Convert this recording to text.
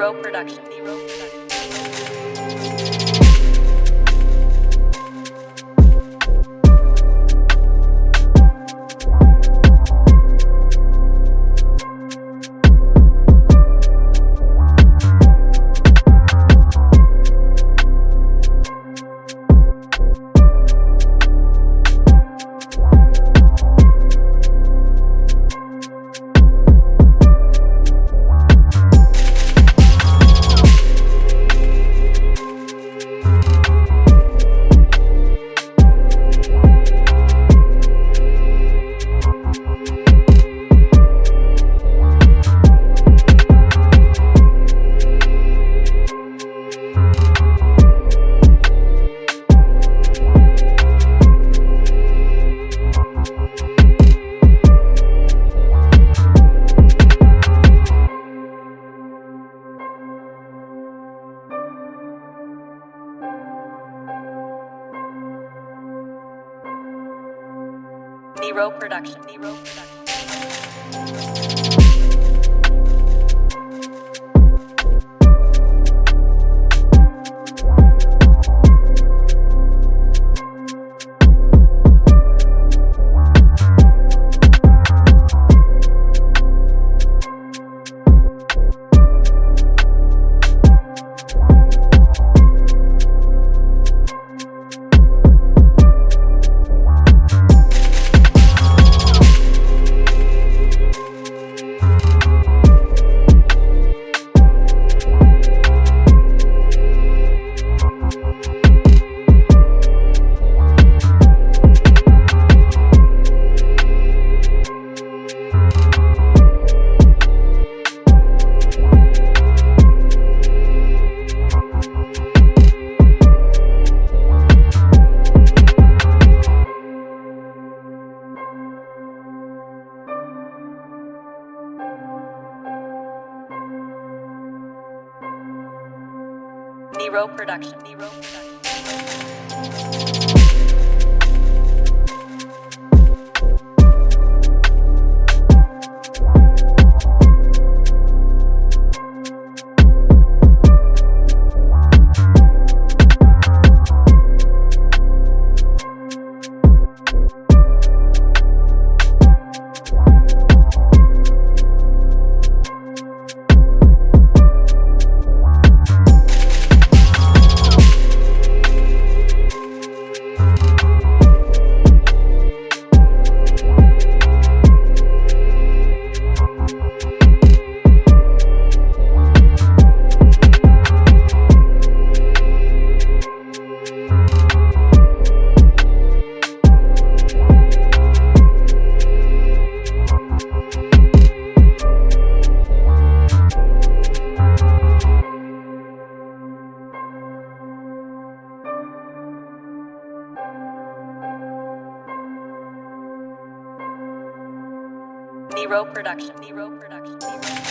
Zero production. Zero production. Nero Production. Nero Production. Nero Production. Nero Production. Nero Production. Nero Production. Nero.